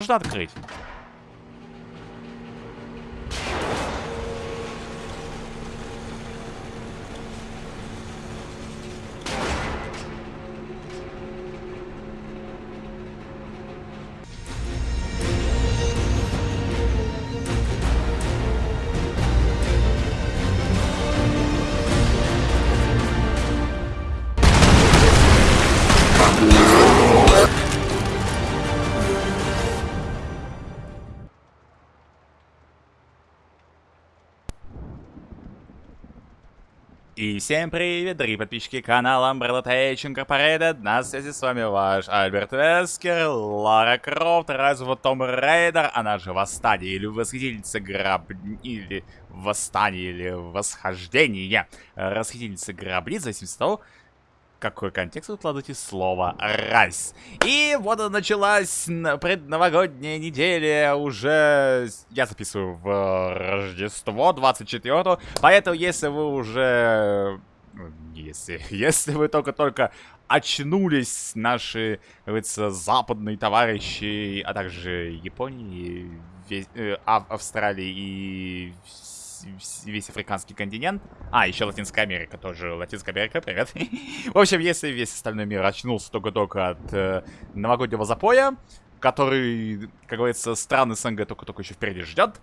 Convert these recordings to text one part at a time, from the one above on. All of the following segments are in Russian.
Можно открыть. И всем привет, дорогие подписчики канала Umbrella Tech Incorporated. На связи с вами ваш Альберт Вескер, Лара Крофт, Rise of the Tomb Raider, она же Восстание или Восхитительница Граб... или Восстание или Восхождение. Расхитительница Гробниц, в зависимости от того, какой контекст вы вкладываете слово «раз». И вот началась предновогодняя неделя, уже я записываю в Рождество 24 поэтому если вы уже... Ну, если, если вы только-только очнулись, наши, говорится, западные товарищи, а также Японии, весь, э, Австралии и весь африканский континент. А, еще Латинская Америка тоже. Латинская Америка, привет. В общем, если весь остальной мир очнулся только-только от э, новогоднего запоя, который, как говорится, страны СНГ только-только еще впереди ждет,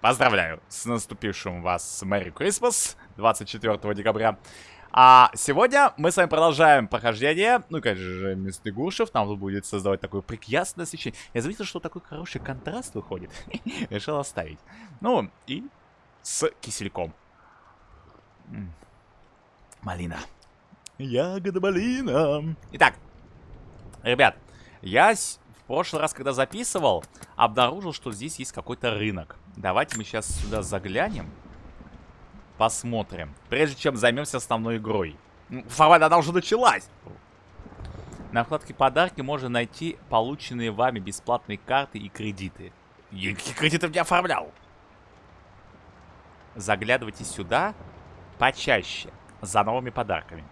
поздравляю с наступившим вас Merry Christmas 24 декабря. А сегодня мы с вами продолжаем прохождение. Ну, конечно же, местный Гуршев нам будет создавать такое прекрасное освещение. Я заметил, что такой хороший контраст выходит. Решил оставить. Ну, и с кисельком. Малина. Ягода малина. Итак, ребят, я в прошлый раз, когда записывал, обнаружил, что здесь есть какой-то рынок. Давайте мы сейчас сюда заглянем. Посмотрим. Прежде чем займемся основной игрой. Формально она уже началась. На вкладке подарки можно найти полученные вами бесплатные карты и кредиты. Я кредитов не оформлял заглядывайте сюда почаще за новыми подарками.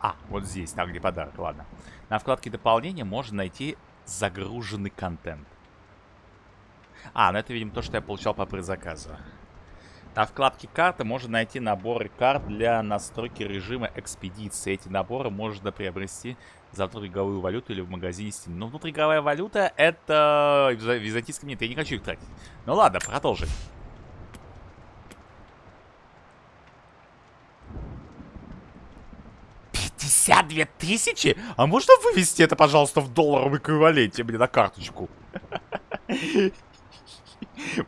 А, вот здесь, там где подарок, ладно. На вкладке дополнения можно найти загруженный контент. А, ну это, видимо, то, что я получал по предзаказу. На вкладке карты можно найти наборы карт для настройки режима экспедиции. Эти наборы можно приобрести за внутриигровую валюту или в магазине Steam. Но внутриигровая валюта это византийская нет, я не хочу их тратить. Ну ладно, продолжим. 52 тысячи? А можно вывести это, пожалуйста, в долларовом эквиваленте мне на карточку?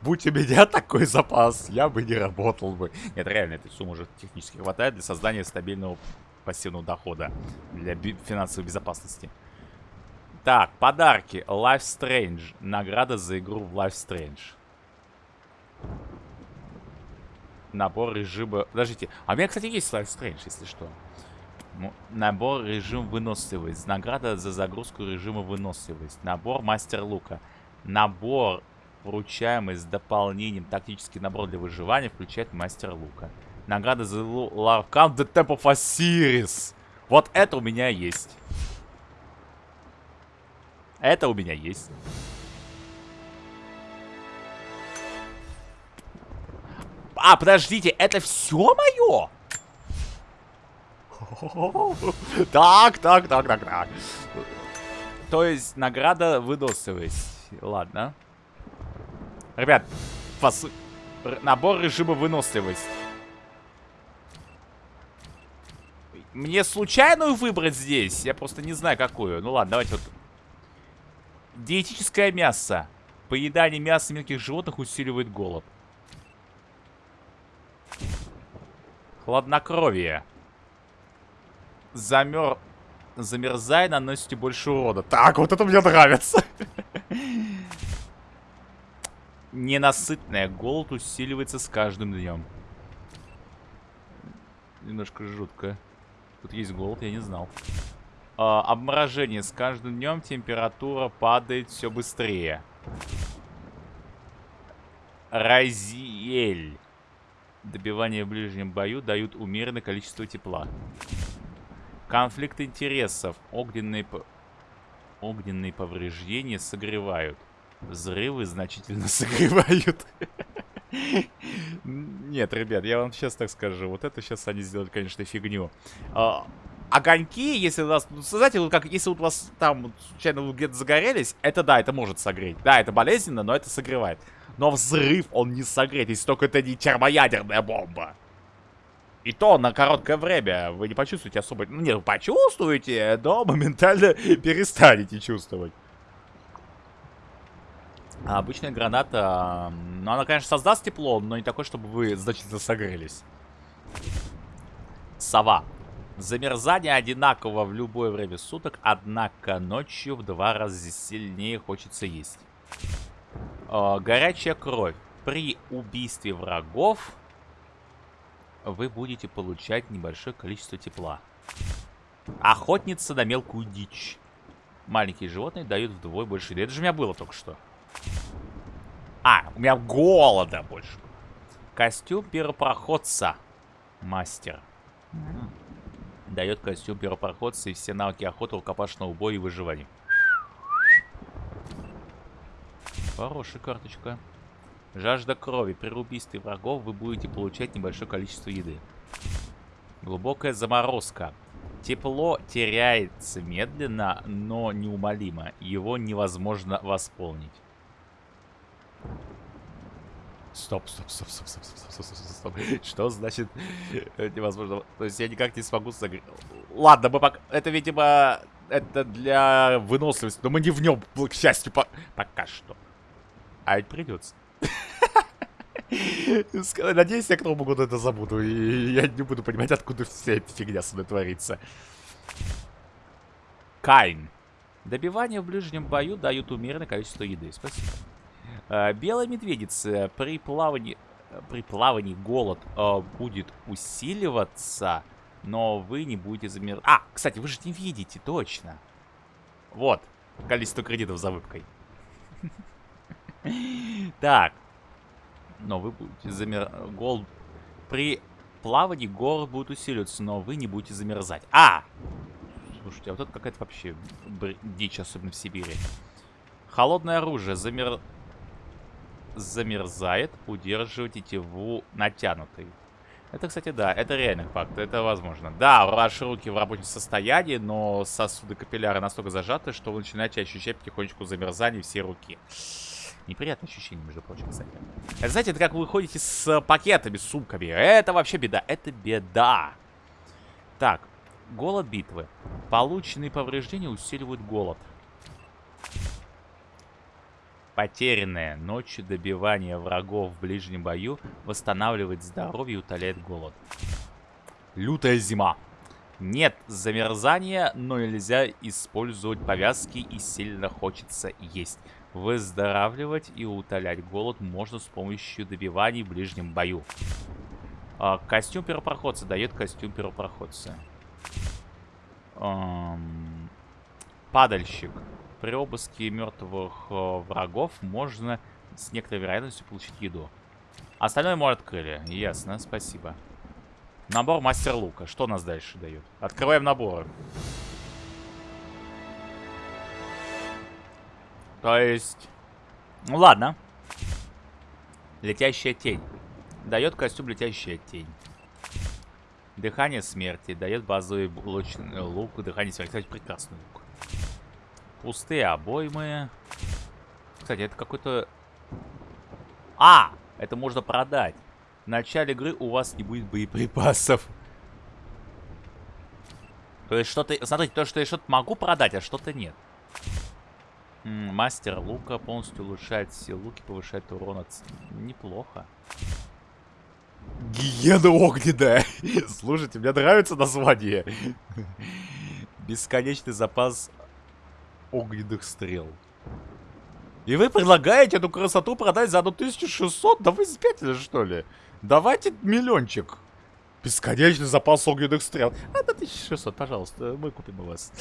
Будь у меня такой запас, я бы не работал бы. Нет, реально, этой суммы уже технически хватает для создания стабильного пассивного дохода для финансовой безопасности. Так, подарки. Life Strange. Награда за игру в Life Strange. Набор режима... Подождите, а у меня, кстати, есть Life Strange, если что. Набор режим выносливость. Награда за загрузку режима выносливость. Набор мастер лука. Набор, вручаемый с дополнением тактический набор для выживания, включает мастер лука. Награда за Ларкан The Temple of Osiris. Вот это у меня есть. Это у меня есть. А, подождите, это все мое? Так, так, так, так, так. То есть награда выносливость. Ладно. Ребят, фас... набор режима выносливость. Мне случайную выбрать здесь? Я просто не знаю, какую. Ну ладно, давайте вот. Диетическое мясо. Поедание мяса мелких животных усиливает голод. Хладнокровие замер... Замерзай, наносите больше урода. Так, вот это мне нравится. Ненасытная. Голод усиливается с каждым днем. Немножко жутко. Тут есть голод, я не знал. А, обморожение. С каждым днем температура падает все быстрее. Разиэль. Добивание в ближнем бою дают умеренное количество тепла. Конфликт интересов. Огненные... Огненные повреждения согревают. Взрывы значительно согревают. Нет, ребят, я вам сейчас так скажу. Вот это сейчас они сделали, конечно, фигню. А, огоньки, если у вас... Ну, знаете, вот как если у вас там случайно где-то загорелись, это да, это может согреть. Да, это болезненно, но это согревает. Но взрыв он не согреет, если только это не термоядерная бомба. И то на короткое время вы не почувствуете особо... Ну, не, вы почувствуете, но моментально перестанете чувствовать. А обычная граната, ну, она, конечно, создаст тепло, но не такое, чтобы вы значительно согрелись. Сова. Замерзание одинаково в любое время суток, однако ночью в два раза сильнее хочется есть. Э, горячая кровь. При убийстве врагов вы будете получать небольшое количество тепла. Охотница на мелкую дичь. Маленькие животные дают вдвое больше. Это же у меня было только что. А, у меня голода больше. Костюм первопроходца. Мастер. Дает костюм первопроходца и все навыки охоты, рукопашного боя и выживания. Хорошая карточка. Жажда крови. При убийстве врагов вы будете получать небольшое количество еды. Глубокая заморозка. Тепло теряется медленно, но неумолимо. Его невозможно восполнить. Стоп, стоп, стоп, стоп, стоп, стоп, стоп, стоп, стоп, стоп. Что значит невозможно? То есть я никак не смогу согреть. Ладно, мы пока... Это, видимо, это для выносливости. Но мы не в нем, к счастью, по... пока что. А ведь придется. Надеюсь, я к Новому году это забуду. И я не буду понимать, откуда вся эта фигня со мной творится. Кайн. Добивание в ближнем бою дают умеренное количество еды. Спасибо. А, белая медведица. При плавании, при плавании голод а, будет усиливаться, но вы не будете замер... А, кстати, вы же не видите, точно. Вот, количество кредитов за выпкой. Так. Но вы будете замер... Гол... При плавании город будет усиливаться, но вы не будете замерзать. А! Слушайте, а вот это какая-то вообще дичь, особенно в Сибири. Холодное оружие замер... замерзает, удерживать тетиву натянутой. Это, кстати, да, это реальный факт, это возможно. Да, ваши руки в рабочем состоянии, но сосуды капилляры настолько зажаты, что вы начинаете ощущать потихонечку замерзание всей руки. Неприятное ощущение, между прочим, кстати. Это, знаете, это как вы ходите с пакетами, с сумками. Это вообще беда. Это беда. Так, голод битвы. Полученные повреждения усиливают голод. Потерянное ночью добивание врагов в ближнем бою восстанавливает здоровье и утоляет голод. Лютая зима. Нет замерзания, но нельзя использовать повязки и сильно хочется есть. Выздоравливать и утолять голод можно с помощью добиваний в ближнем бою. А, костюм первопроходца дает костюм первопроходца. Эм, падальщик. При обыске мертвых э, врагов можно с некоторой вероятностью получить еду. Остальное мы открыли. Ясно, спасибо. Набор мастер лука. Что нас дальше дает? Открываем наборы. То есть... Ну ладно. Летящая тень. Дает костюм летящая тень. Дыхание смерти. Дает базовый лучный лук. Дыхание смерти. Кстати, прекрасный лук. Пустые обоймы. Кстати, это какой-то... А! Это можно продать. В начале игры у вас не будет боеприпасов. То есть что-то... Смотрите, то, что я что-то могу продать, а что-то нет. Мастер лука полностью улучшает все луки, повышает урон от... Неплохо. Гиена огненная. Слушайте, мне нравится название. Бесконечный запас огненных стрел. И вы предлагаете эту красоту продать за 1600? Да вы спятили, что ли? Давайте миллиончик. Бесконечный запас огненных стрел. А, до 1600, пожалуйста, мы купим у вас.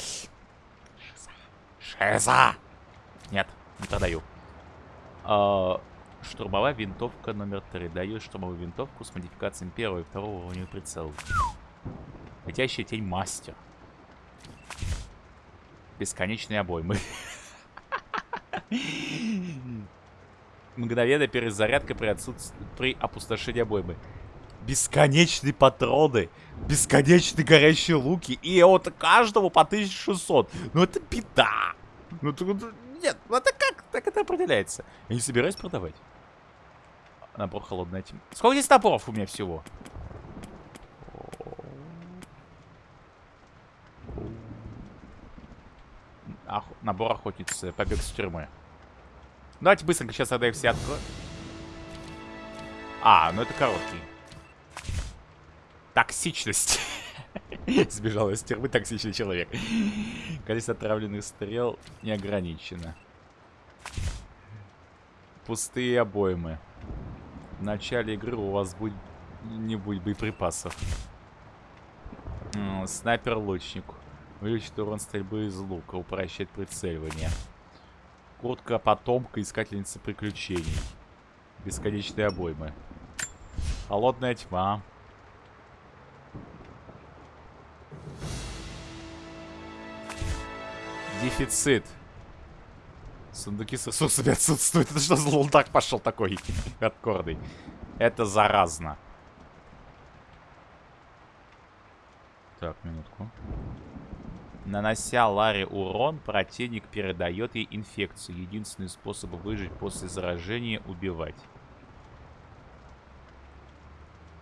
Шиза. Шиза. Нет, не продаю. А, штурмовая винтовка номер 3. Даю штурмовую винтовку с модификациями первого и второго уровня прицела. Летящая тень мастер. Бесконечные обоймы. Мгновенная перезарядка при, отсутствии, при опустошении обоймы. Бесконечные патроны. Бесконечные горящие луки. И от каждого по 1600. Ну это беда. Ну, нет, ну это как? Так это определяется. Я не собираюсь продавать. Набор холодная тьма. Сколько здесь наборов у меня всего? Ох... Набор охотницы. Побег с тюрьмы. Давайте быстренько сейчас их все откроем. А, ну это короткий. Токсичность. Сбежал из тюрьмы токсичный человек. Количество отравленных стрел не ограничено. Пустые обоймы. В начале игры у вас будет не будет боеприпасов. Снайпер-лучник. Увеличит урон стрельбы из лука. Упрощает прицеливание. Куртка потомка искательницы приключений. Бесконечные обоймы. Холодная тьма. Дефицит. Сундуки с ресурсами отсутствуют. Это что за лунтак пошел такой хардкорный? Это заразно. Так, минутку. Нанося Ларе урон, противник передает ей инфекцию. Единственный способ выжить после заражения — убивать.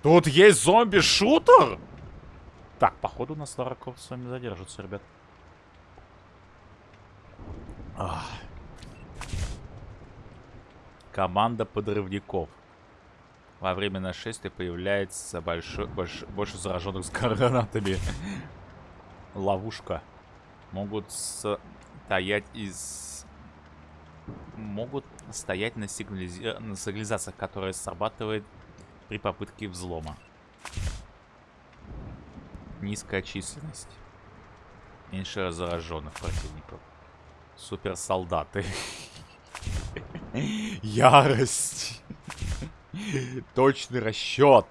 Тут есть зомби-шутер? Так, походу на Лара Крофт с вами задержится, ребят. Ах. Команда подрывников. Во время нашествия появляется большой, больш, больше зараженных с гранатами. Ловушка. Могут стоять из... Могут стоять на, сигнализи... на сигнализациях, которая срабатывает при попытке взлома. Низкая численность. Меньше зараженных противников. Суперсолдаты. Ярость. Точный расчет.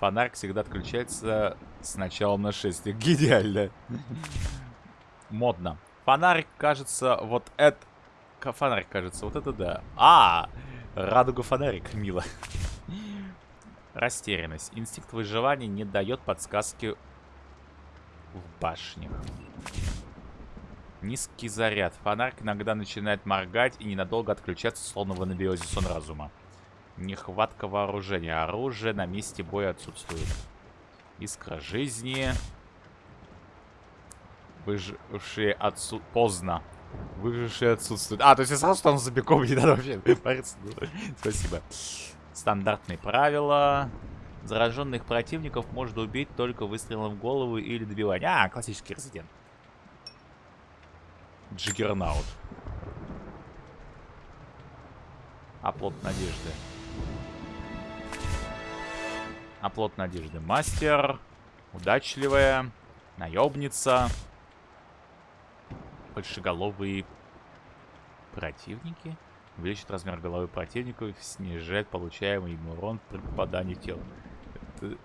Фонарь всегда отключается с началом нашествия. Гениально. Модно. Фонарик кажется, вот это... Фонарик кажется, вот это да. А, радуга фонарик, мило. Растерянность. Инстинкт выживания не дает подсказки в башнях. Низкий заряд. Фонарь иногда начинает моргать и ненадолго отключаться, словно в анабиозе сон разума. Нехватка вооружения. Оружие на месте боя отсутствует. Искра жизни. Выжившие отсу... Поздно. Выжившие отсутствуют. А, то есть я сразу там за беком не надо вообще париться. Спасибо. Стандартные правила. Зараженных противников можно убить только выстрелом в голову или добиванием. А, классический резидент. Джиггернаут. Оплот надежды. Оплот надежды. Мастер. Удачливая. Наебница. Большеголовые противники. Увеличит размер головы противника и снижает получаемый им урон при попадании в тело. Это...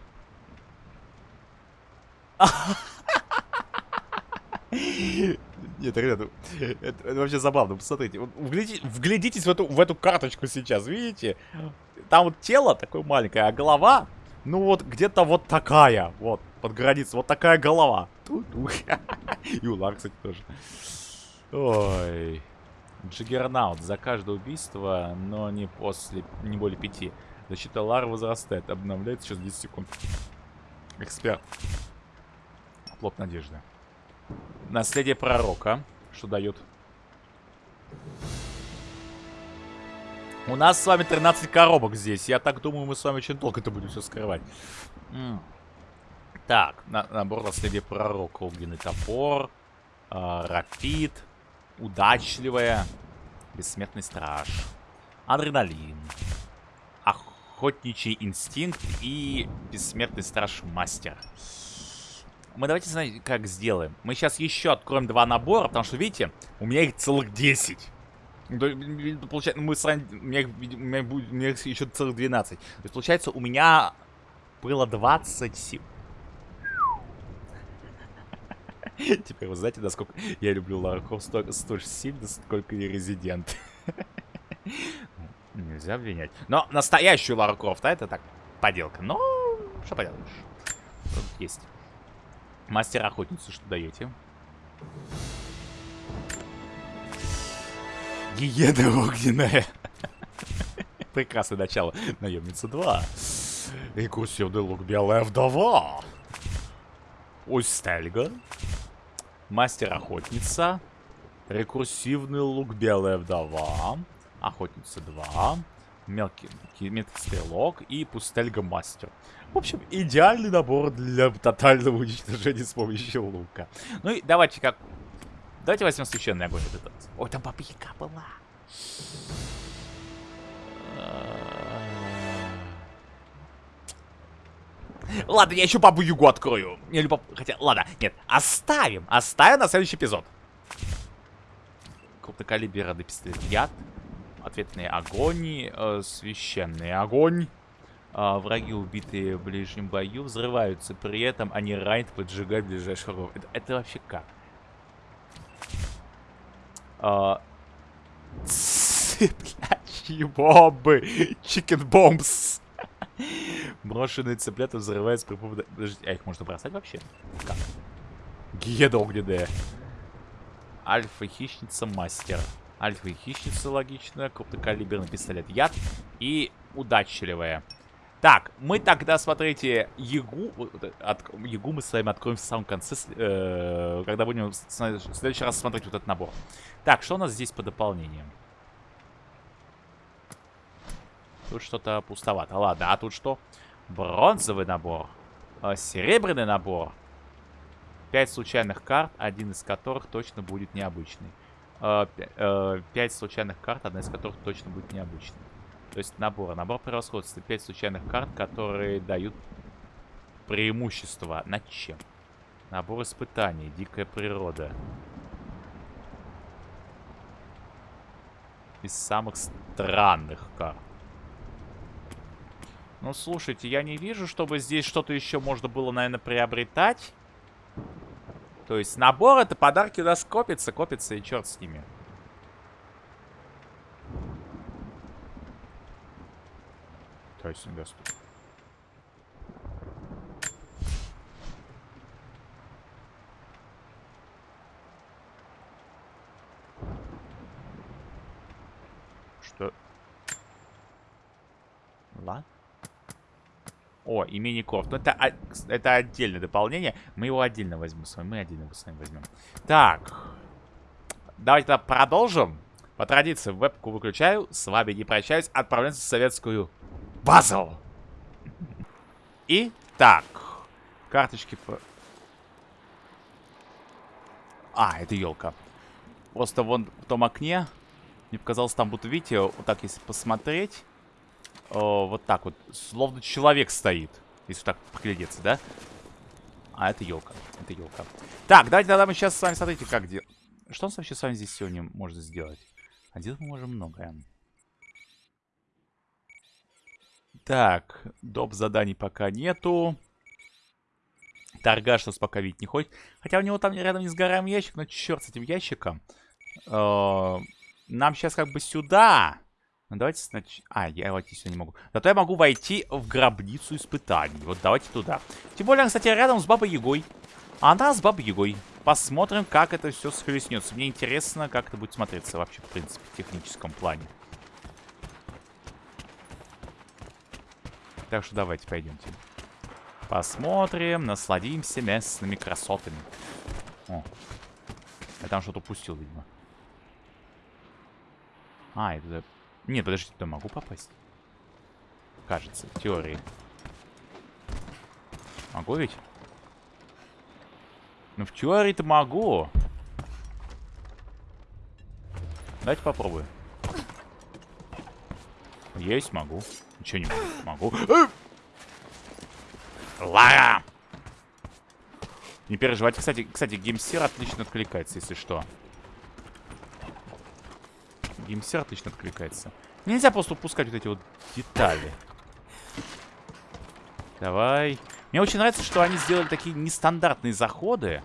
Нет, ребята, это, это вообще забавно. Посмотрите, вот вглядите, вглядитесь в эту, в эту карточку сейчас, видите? Там вот тело такое маленькое, а голова, ну вот где-то вот такая, вот, под границей, вот такая голова. И у Лар, кстати, тоже. Ой. Джиггернаут. За каждое убийство, но не после, не более пяти. Защита Лары возрастает. Обновляется через 10 секунд. Эксперт. Плод надежды. Наследие пророка. Что дает? У нас с вами 13 коробок здесь. Я так думаю, мы с вами очень долго это будем все скрывать. Так, на набор наследия пророка. Огненный топор. Э, рапид. Удачливая. Бессмертный страж. Адреналин. Охотничий инстинкт и бессмертный страж мастер. Мы давайте, знаете, как сделаем. Мы сейчас еще откроем два набора, потому что, видите, у меня их целых 10. Получается, мы с у меня, у меня, будет, у меня еще целых 12. То есть, получается, у меня было 20 сил. Теперь вы знаете, насколько я люблю Лара Крофт столь, сильно, сколько и Резидент. Нельзя обвинять. Но настоящую Лару Крофт, это так, поделка. Но, что поделаешь. Есть. Мастер охотницы, что даете? Гиена огненная. Прекрасное начало. Наемница 2. Рекурсивный лук белая вдова. Устельга. Мастер-охотница. Рекурсивный лук белая вдова. Охотница 2. Мелкий, мелкий стрелок и пустельга мастер. В общем, идеальный набор для тотального уничтожения с помощью лука. Ну и давайте как... Давайте возьмем священный огонь. Вот этот. Ой, там баба была. Ладно, я еще бабу Югу открою. Или баб... Хотя, ладно, нет, оставим. Оставим на следующий эпизод. Крупнокалиберный пистолет. Яд. Ответные огонь. Э, священный огонь. Э, враги, убитые в ближнем бою, взрываются. При этом они ранят, поджигают ближайших врагов. Это, это вообще как? Э, цыплячьи бомбы. Чикен бомбс. Брошенные цыплята взрываются при помощи... Подождите, а их можно бросать вообще? Как? Геда огненная. Альфа-хищница мастер. Альфа-хищница, логично. Крупнокалиберный пистолет яд. И удачливая. Так, мы тогда, смотрите, Ягу... От, Ягу мы с вами откроем в самом конце, э, когда будем в следующий раз смотреть вот этот набор. Так, что у нас здесь по дополнениям? Тут что-то пустовато. Ладно, а тут что? Бронзовый набор. Э, серебряный набор. Пять случайных карт, один из которых точно будет необычный. Э, э, пять случайных карт, одна из которых точно будет необычной. То есть набор. Набор превосходства. Пять случайных карт, которые дают преимущество. Над чем? Набор испытаний. Дикая природа. Из самых странных карт. Ну, слушайте, я не вижу, чтобы здесь что-то еще можно было, наверное, приобретать. То есть набор это подарки у нас копится, копится и черт с ними. Есть недоступно. Что? Ладно. О, и мини-корт. Ну, это, это отдельное дополнение. Мы его отдельно возьмем с вами. Мы отдельно с вами возьмем. Так. Давайте тогда продолжим. По традиции, вебку выключаю. С вами не прощаюсь. Отправляемся в советскую базу. И так. Карточки. А, это елка. Просто вон в том окне. Мне показалось, там будто, видите, вот так, если посмотреть о, вот так вот. Словно человек стоит. Если так поглядеться, да? А, это елка. Это елка. Так, давайте тогда мы сейчас с вами, смотрите, как делать. Что у нас вообще с вами здесь сегодня можно сделать? А делать мы можем многое. Так, доп. заданий пока нету. Торгаш нас пока видеть не ходит. Хотя у него там рядом не сгораемый ящик, но черт с этим ящиком. Э нам сейчас как бы сюда. Ну, давайте сначала... А, я войти сюда не могу. Зато я могу войти в гробницу испытаний. Вот давайте туда. Тем более, кстати, рядом с Бабой Ягой. Она с Бабой Ягой. Посмотрим, как это все схлестнется. Мне интересно, как это будет смотреться вообще, в принципе, в техническом плане. Так что давайте пойдемте. Посмотрим, насладимся местными красотами. О, я там что-то упустил, видимо. А, это нет, подождите, туда могу попасть? Кажется, в теории. Могу ведь? Ну, в теории-то могу. Давайте попробую. Есть, могу. Ничего не могу. Могу. Лара! Не переживайте. Кстати, кстати, геймсер отлично откликается, если что. Геймсер отлично откликается. Нельзя просто упускать вот эти вот детали. Давай. Мне очень нравится, что они сделали такие нестандартные заходы.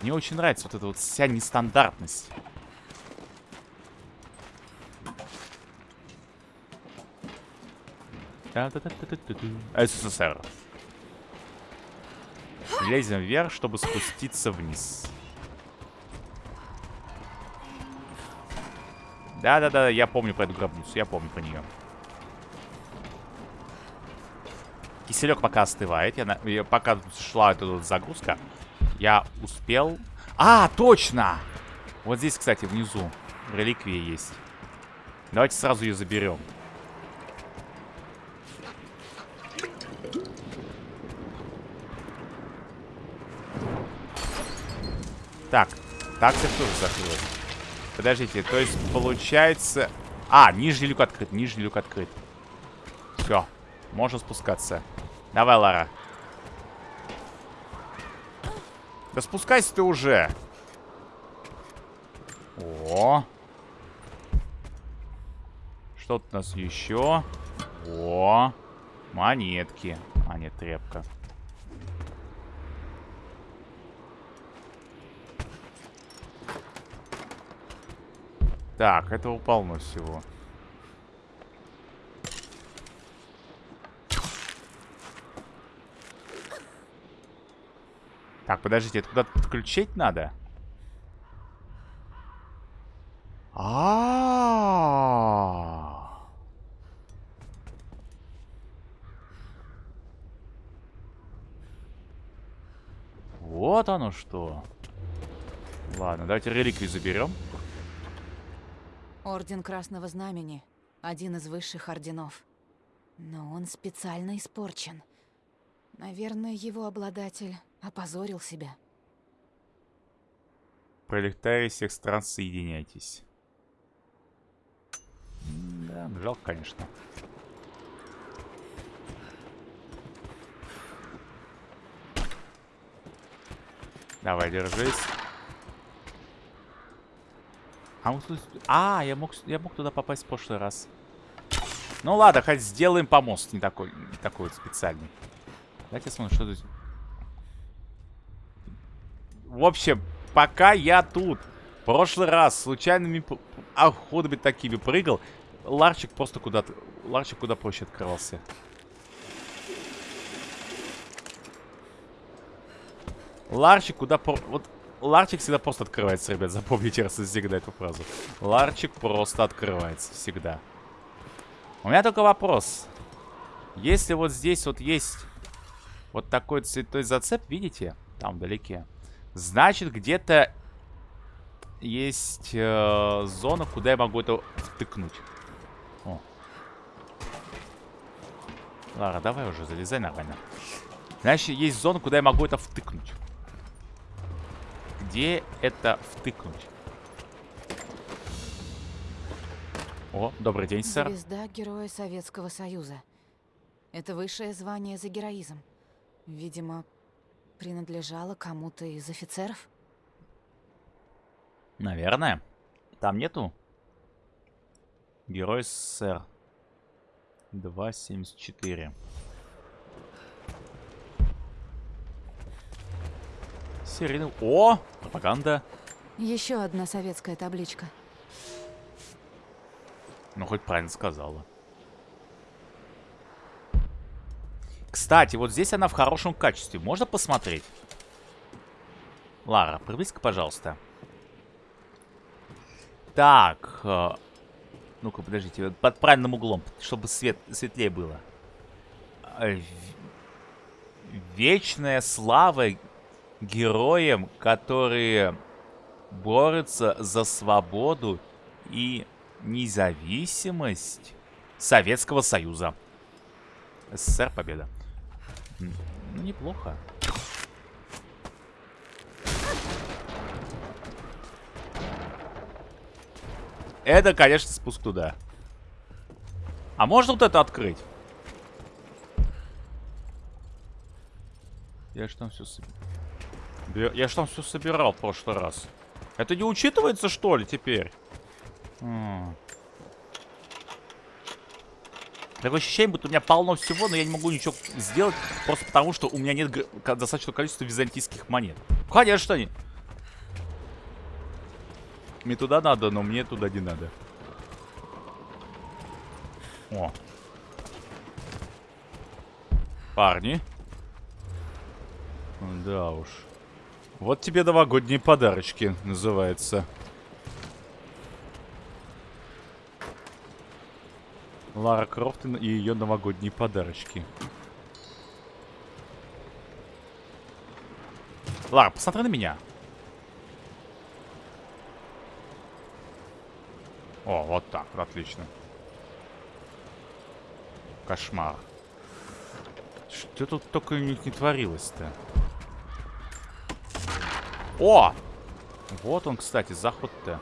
Мне очень нравится вот эта вот вся нестандартность. СССР. Лезем вверх, чтобы спуститься вниз. Да-да-да, я помню про эту гробницу, я помню про нее. Киселек пока остывает. Я, я, пока шла эта вот загрузка, я успел... А, точно! Вот здесь, кстати, внизу реликвия есть. Давайте сразу ее заберем. Так, так такси тоже закрылось. Подождите, то есть получается... А, нижний люк открыт, нижний люк открыт. Все, можно спускаться. Давай, Лара. Да спускайся ты уже. О. Что тут у нас еще? О. Монетки. А, нет, тряпка. Так, этого полно всего. Так, подождите, это куда-то подключить надо? А, -а, а Вот оно что. Ладно, давайте реликвию заберем. Орден Красного Знамени — один из высших орденов. Но он специально испорчен. Наверное, его обладатель опозорил себя. Пролетарии всех стран, соединяйтесь. Да, жалко, конечно. Давай, держись. А, а я, мог, я мог туда попасть в прошлый раз. Ну ладно, хоть сделаем помост. Не такой, не такой вот специальный. Давайте смотрим, что тут... В общем, пока я тут в прошлый раз случайными ходами такими прыгал, Ларчик просто куда-то... Ларчик куда проще открывался. Ларчик куда... Вот Ларчик всегда просто открывается, ребят. Запомните раз всегда эту фразу. Ларчик просто открывается всегда. У меня только вопрос. Если вот здесь вот есть вот такой цветной зацеп, видите? Там вдалеке. Значит, где-то есть э, зона, куда я могу это втыкнуть. О. Лара, давай уже, залезай нормально. Значит, есть зона, куда я могу это втыкнуть где это втыкнуть? О, добрый день, сэр. Звезда Героя Советского Союза. Это высшее звание за героизм. Видимо, принадлежало кому-то из офицеров? Наверное. Там нету? Герой СССР. 2.74. Серийный... О! Пропаганда. Еще одна советская табличка. Ну, хоть правильно сказала. Кстати, вот здесь она в хорошем качестве. Можно посмотреть? Лара, приблизь пожалуйста. Так. Э, Ну-ка, подождите. Под правильным углом, чтобы свет светлее было. Э, вечная слава героям, которые борются за свободу и независимость Советского Союза. СССР победа. Ну, неплохо. Это, конечно, спуск туда. А можно вот это открыть? Я же там все собираю. Я же там все собирал в прошлый раз. Это не учитывается, что ли, теперь? Такое ощущение, будто у меня полно всего, но я не могу ничего сделать, просто потому что у меня нет достаточного количества византийских монет. Конечно, они. Мне туда надо, но мне туда не надо. О. Парни. Да уж. Вот тебе новогодние подарочки, называется. Лара Крофт и ее новогодние подарочки. Лара, посмотри на меня. О, вот так, отлично. Кошмар. Что тут только не, не творилось-то? О! Вот он, кстати, заход-то.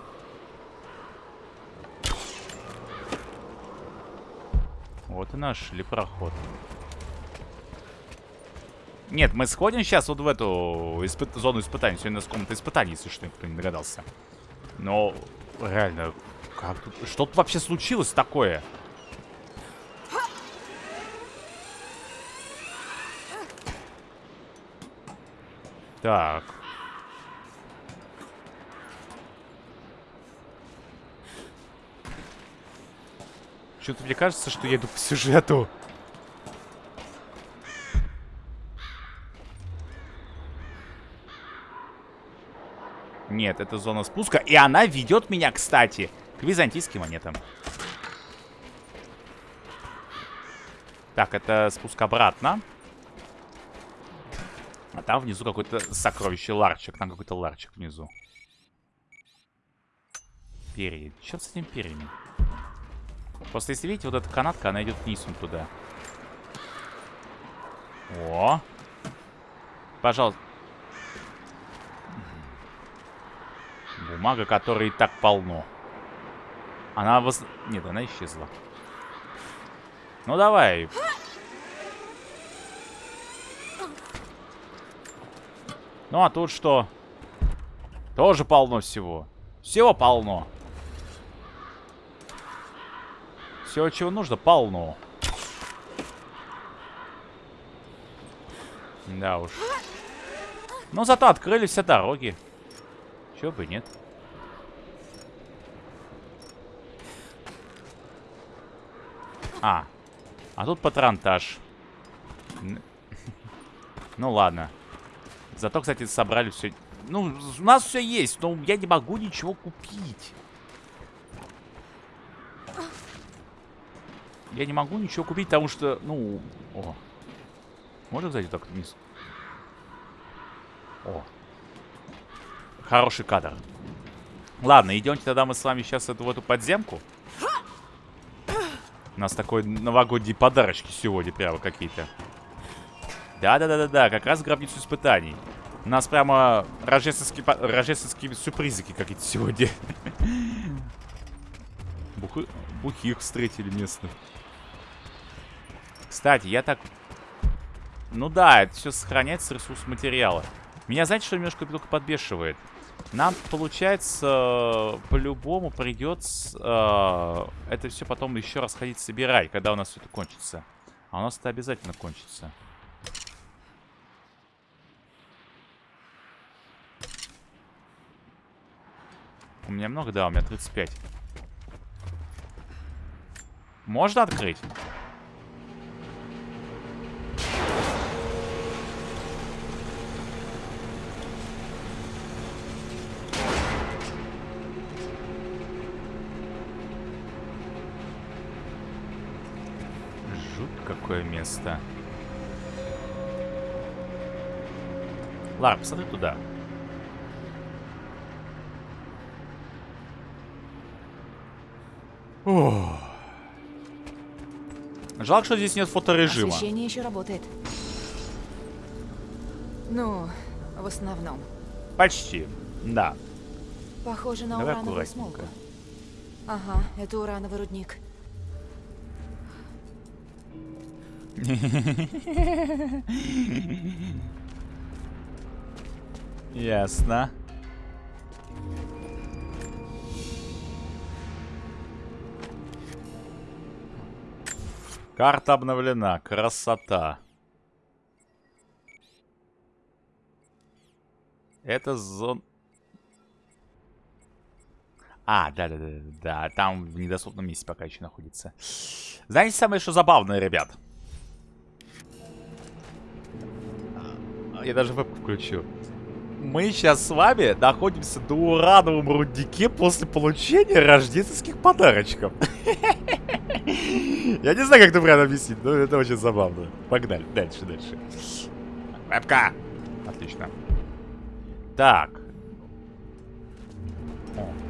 Вот и наш лепроход. Нет, мы сходим сейчас вот в эту испыт... зону испытаний. Сегодня у нас комната испытаний, если что, никто не догадался. Но реально, как тут... Что тут вообще случилось такое? Так. Что-то мне кажется, что я иду по сюжету. Нет, это зона спуска. И она ведет меня, кстати, к византийским монетам. Так, это спуск обратно. А там внизу какой-то сокровище ларчик. Там какой-то ларчик внизу. Перья. Что с этим перьями? Просто если видите, вот эта канатка, она идет вниз он туда. О! Пожалуйста. Бумага, которой и так полно. Она воз... Нет, она исчезла. Ну, давай. Ну, а тут что? Тоже полно всего. Всего полно. Всего, чего нужно, полно. Да уж. Но зато открылись все дороги. Чего бы нет. А. А тут патронтаж. Ну ладно. Зато, кстати, собрали все. Ну, у нас все есть, но я не могу ничего купить. Я не могу ничего купить, потому что, ну... О. Можно, кстати, так вниз? О. Хороший кадр. Ладно, идемте тогда мы с вами сейчас в эту подземку. У нас такой новогодние подарочки сегодня прямо какие-то. Да-да-да-да-да, как раз гробницу испытаний. У нас прямо рождественские, рождественские сюрпризики какие-то сегодня. Бухи... Бухих встретили местных. Кстати, я так... Ну да, это все сохраняется ресурс материала. Меня, знаете, что немножко только подбешивает? Нам, получается, по-любому придется э, это все потом еще раз ходить собирать, когда у нас все это кончится. А у нас это обязательно кончится. У меня много? Да, у меня 35. Можно открыть? Место. Ладно, посмотри туда. Ох. Жалко, что здесь нет фоторежима. Освещение еще работает. Ну, в основном. Почти, да. Похоже на Давай урановую смолку. Ага, это урановый рудник. Ясно. Карта обновлена. Красота. Это зон... А, да-да-да, да, там в недоступном месте пока еще находится. Знаете самое, что забавное, ребят? Я даже вебку включу. Мы сейчас с вами находимся на урановом руднике после получения рождественских подарочков. Я не знаю, как это правильно объяснить, но это очень забавно. Погнали, дальше, дальше. Вебка! Отлично. Так. О.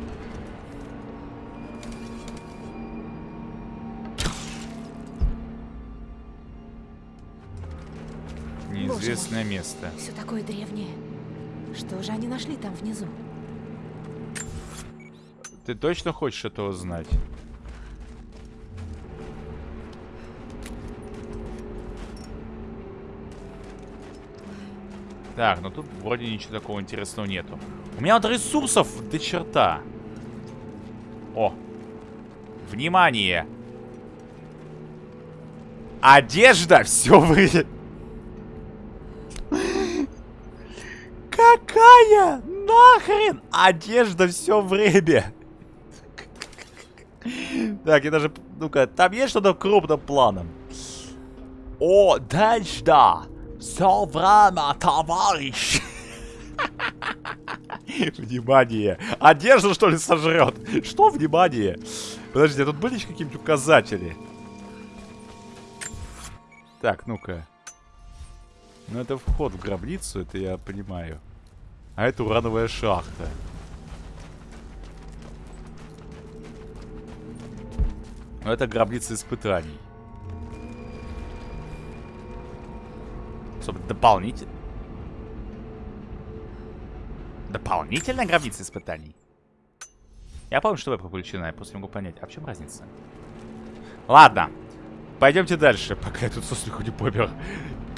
Неизвестное место. Все такое древнее. Что же они нашли там внизу? Ты точно хочешь это узнать? Так, ну тут вроде ничего такого интересного нету. У меня вот ресурсов до черта. О. Внимание. Одежда, все вы... Какая нахрен одежда все время? Так, я даже... Ну-ка, там есть что-то крупным планом? О, дальше, да. Все время, товарищ. Внимание. Одежду, что ли, сожрет? Что внимание? Подождите, а тут были какие-нибудь указатели? Так, ну-ка. Ну, это вход в гробницу, это я понимаю. А это урановая шахта. Ну, это гробница испытаний. Чтобы дополнительно... Дополнительная гробница испытаний? Я помню, что вы включена, я просто не могу понять. А в чем разница? Ладно. Пойдемте дальше, пока я тут со не помер.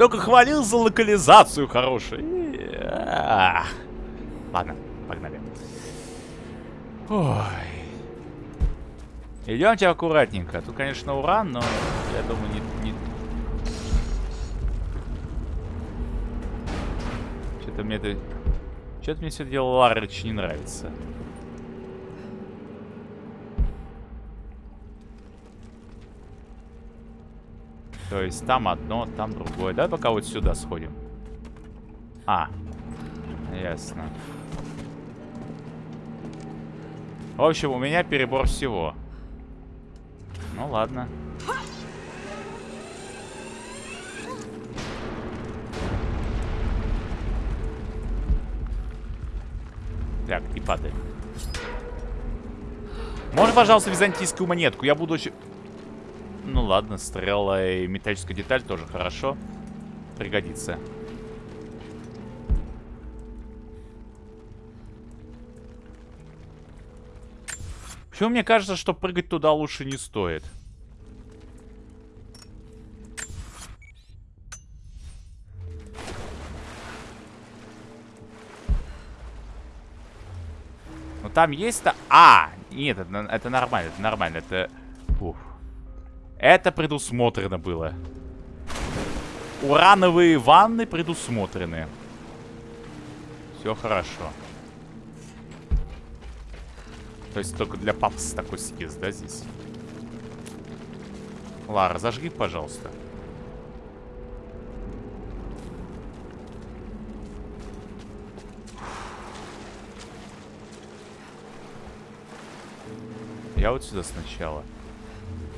Только хвалил за локализацию хорошую. Ладно, погнали. Ой. Идемте аккуратненько. Тут, конечно, уран, но я думаю, не... не... Что-то мне это... Что-то мне все дело Ларыч не нравится. То есть там одно, там другое. Давай пока вот сюда сходим. А, ясно. В общем, у меня перебор всего. Ну ладно. Так, и падаем. Можно, пожалуйста, византийскую монетку? Я буду очень... Ну ладно, стрела и металлическая деталь тоже хорошо. Пригодится. Почему мне кажется, что прыгать туда лучше не стоит? Ну там есть-то... А! Нет, это, это нормально, это нормально, это... Это предусмотрено было. Урановые ванны предусмотрены. Все хорошо. То есть только для папсы такой съезд, да, здесь? Лара, зажги, пожалуйста. Я вот сюда сначала.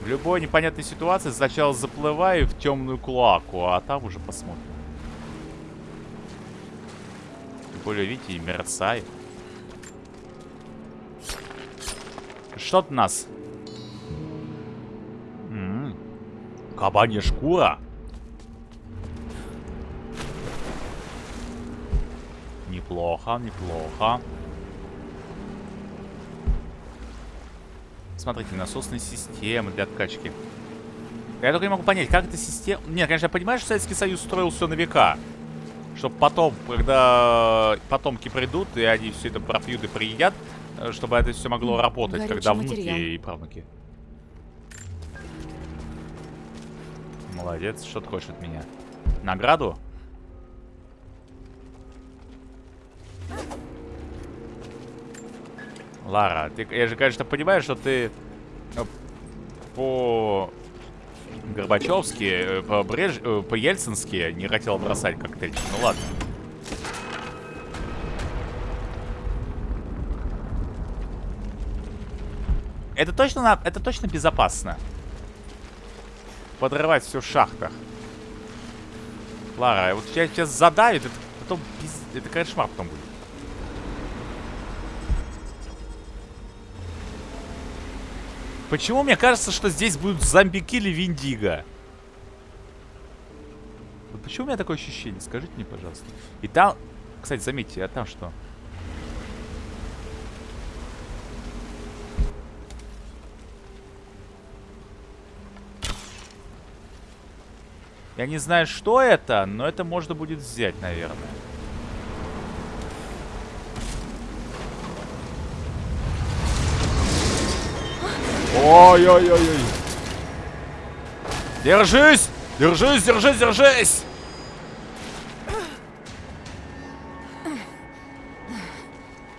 В любой непонятной ситуации сначала заплываю в темную клаку, а там уже посмотрим. Тем более, видите, мерцает. Что-то нас. М -м -м. Кабанья шкура. Неплохо, неплохо. Смотрите, насосные системы для откачки. Я только не могу понять, как эта система... Нет, конечно, я понимаю, что Советский Союз строил все на века. Чтобы потом, когда потомки придут, и они все это пропьют и приедят, э, чтобы это все могло работать, Горючий когда внуки материал. и правнуки. Молодец, что ты хочешь от меня? Награду? Лара, ты, я же, конечно, понимаю, что ты э, по Горбачевски, э, по, Бреж... Э, по Ельцински не хотел бросать коктейль. Ну ладно. Это точно, на... это точно безопасно. Подрывать все в шахтах. Лара, вот тебя сейчас задавит, это потом пиз... это кошмар потом будет. Почему мне кажется, что здесь будут зомбики или Виндиго? Вот почему у меня такое ощущение? Скажите мне, пожалуйста. И там... Кстати, заметьте, а там что? Я не знаю, что это, но это можно будет взять, наверное. Ой-ой-ой-ой. Держись! Держись, держись, держись!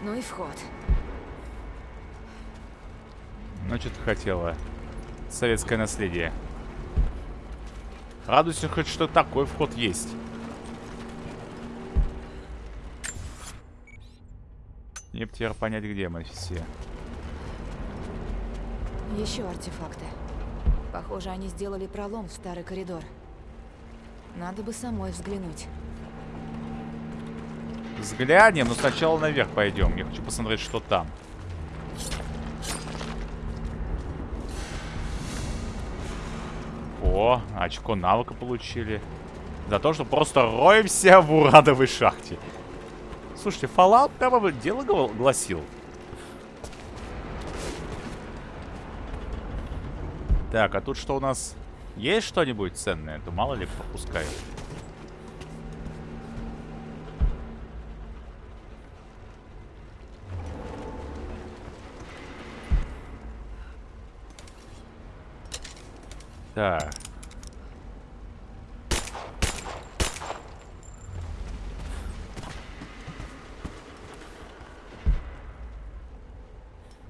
Ну и вход. Ну, Значит, хотела. Советское наследие. Радуйся хоть, что такой вход есть. Мне теперь понять, где мы все. Еще артефакты. Похоже, они сделали пролом в старый коридор. Надо бы самой взглянуть. Взглянем, но сначала наверх пойдем. Я хочу посмотреть, что там. О, очко навыка получили. За то, что просто роемся в урадовой шахте. Слушайте, Fallout прямо дело гласил. Так, а тут что у нас? Есть что-нибудь ценное? То мало ли пропускаю. Так.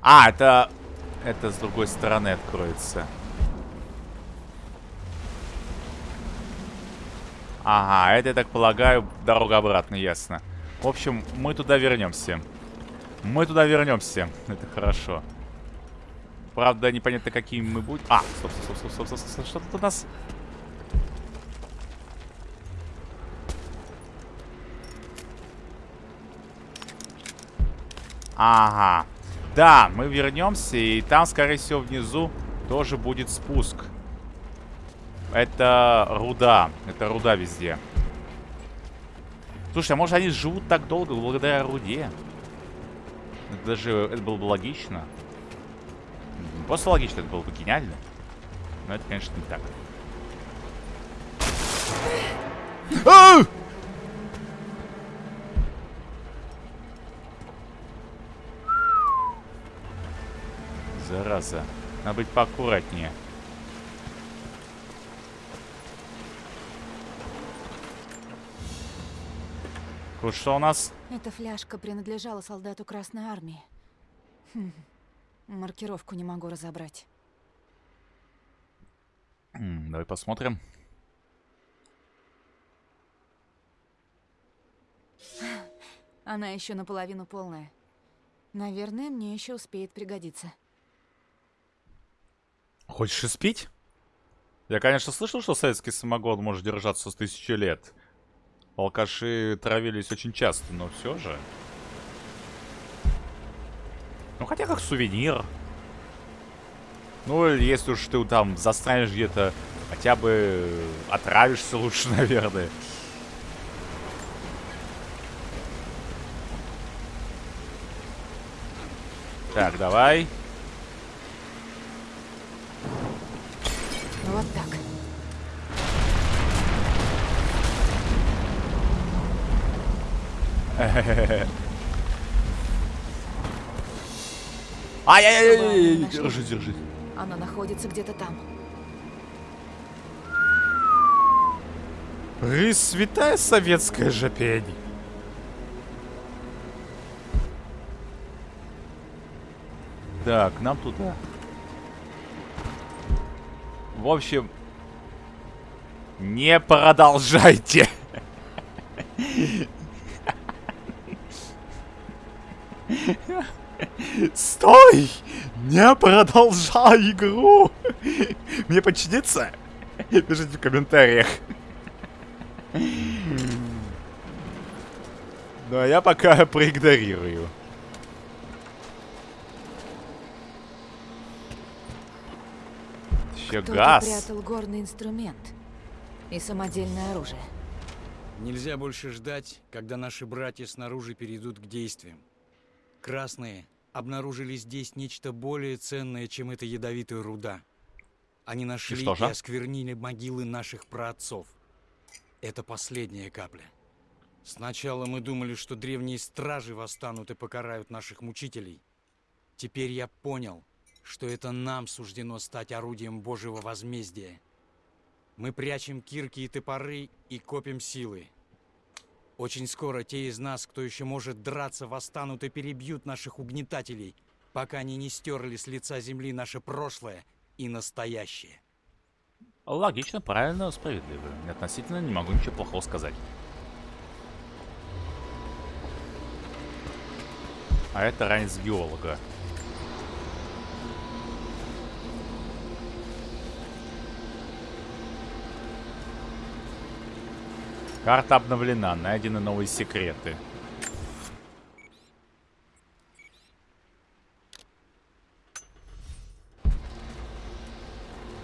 А, это... Это с другой стороны откроется. Ага, это, я так полагаю, дорога обратно, ясно. В общем, мы туда вернемся. Мы туда вернемся. Это хорошо. Правда, непонятно, какими мы будем. А, стоп, стоп, стоп, стоп, стоп, стоп, стоп. Что тут у нас? Ага. Да, мы вернемся, и там, скорее всего, внизу тоже будет спуск. Это руда. Это руда везде. Слушай, а может они живут так долго благодаря руде? Это даже это было бы логично. Не просто логично, это было бы гениально. Но это, конечно, не так. Зараза. Надо быть поаккуратнее. Вот что у нас? Эта фляжка принадлежала солдату Красной Армии. Хм. Маркировку не могу разобрать. Давай посмотрим. Она еще наполовину полная. Наверное, мне еще успеет пригодиться. Хочешь испить? Я, конечно, слышал, что советский самогон может держаться с тысячи лет. Алкаши травились очень часто, но все же. Ну, хотя как сувенир. Ну, если уж ты там застанешь где-то, хотя бы отравишься лучше, наверное. Так, давай. Вот так. Ай-яй-яй! Держись, держись. Она находится где-то там. Пресвятая советская жопень. Да, к нам туда. В общем, не продолжайте. Стой! Не продолжай игру! Мне подчиниться? Пишите в комментариях. Ну, а я пока проигнорирую. Еще газ. прятал горный инструмент и самодельное оружие. Нельзя больше ждать, когда наши братья снаружи перейдут к действиям. Красные обнаружили здесь нечто более ценное, чем эта ядовитая руда. Они нашли и, что же? осквернили могилы наших праотцов. Это последняя капля. Сначала мы думали, что древние стражи восстанут и покарают наших мучителей. Теперь я понял, что это нам суждено стать орудием Божьего возмездия. Мы прячем кирки и топоры и копим силы. Очень скоро те из нас, кто еще может драться, восстанут и перебьют наших угнетателей, пока они не стерли с лица земли наше прошлое и настоящее. Логично, правильно, справедливо. Относительно не могу ничего плохого сказать. А это ранец геолога. Карта обновлена, найдены новые секреты.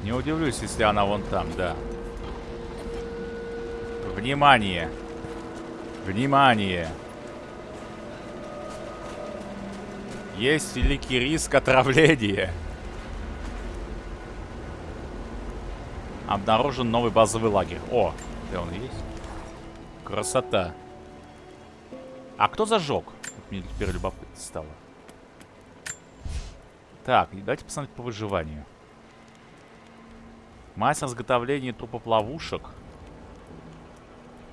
Не удивлюсь, если она вон там, да. Внимание! Внимание! Есть великий риск отравления. Обнаружен новый базовый лагерь. О, где он есть? Красота. А кто зажег? Вот Мне теперь любопытно стало. Так, давайте посмотреть по выживанию. Мастер изготовления трупов ловушек.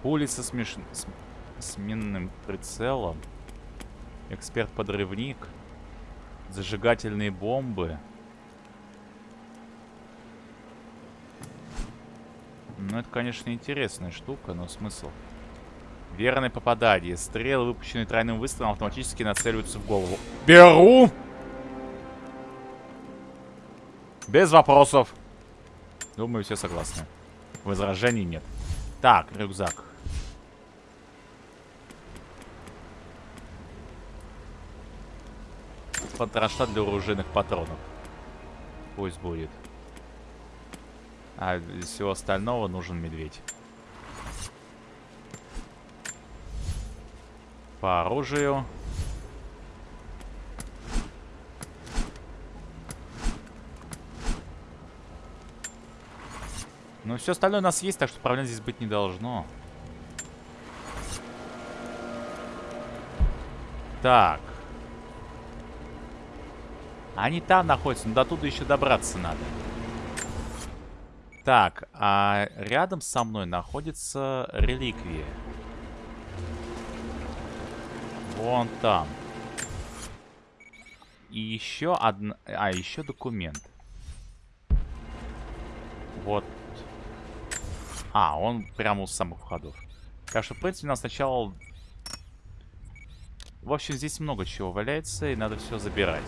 Пули со смеш... с... сменным прицелом. Эксперт-подрывник. Зажигательные бомбы. Ну, это, конечно, интересная штука, но смысл? Верное попадание. Стрелы, выпущенные тройным выстрелом, автоматически нацеливаются в голову. Беру! Без вопросов. Думаю, все согласны. Возражений нет. Так, рюкзак. Потроша для оружейных патронов. Пусть будет. А из всего остального нужен медведь. По оружию. Ну, все остальное у нас есть, так что проблем здесь быть не должно. Так. Они там находятся, но до туда еще добраться надо. Так, а рядом со мной находится реликвия. Вон там. И еще одна... А, еще документ. Вот. А, он прямо у самых входов. Так что, в принципе, нам сначала... В общем, здесь много чего валяется, и надо все забирать.